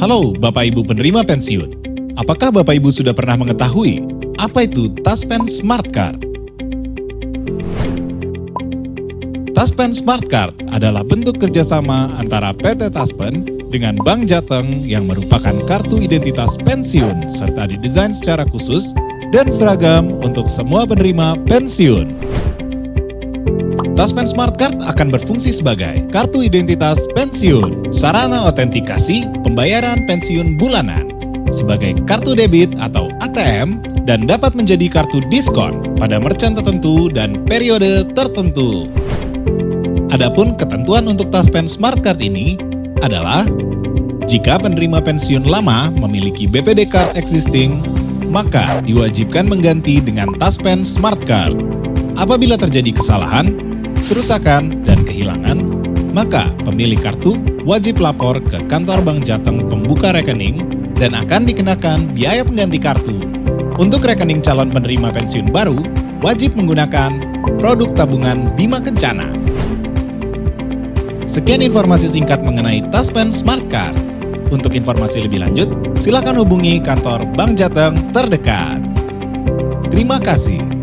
Halo Bapak Ibu penerima pensiun. Apakah Bapak Ibu sudah pernah mengetahui apa itu Taspen Smart Card? Taspen Smart Card adalah bentuk kerjasama antara PT Taspen dengan Bank Jateng yang merupakan kartu identitas pensiun serta didesain secara khusus dan seragam untuk semua penerima pensiun. Taspen Smart Card akan berfungsi sebagai kartu identitas pensiun, sarana autentikasi pembayaran pensiun bulanan, sebagai kartu debit atau ATM, dan dapat menjadi kartu diskon pada merchant tertentu dan periode tertentu. Adapun ketentuan untuk Taspen Smart Card ini adalah jika penerima pensiun lama memiliki BPD Card existing, maka diwajibkan mengganti dengan Taspen Smart Card. Apabila terjadi kesalahan, kerusakan, dan kehilangan, maka pemilik kartu wajib lapor ke kantor Bank Jateng pembuka rekening dan akan dikenakan biaya pengganti kartu. Untuk rekening calon penerima pensiun baru, wajib menggunakan produk tabungan Bima Kencana. Sekian informasi singkat mengenai Taspen Smart Card. Untuk informasi lebih lanjut, silakan hubungi kantor Bank Jateng terdekat. Terima kasih.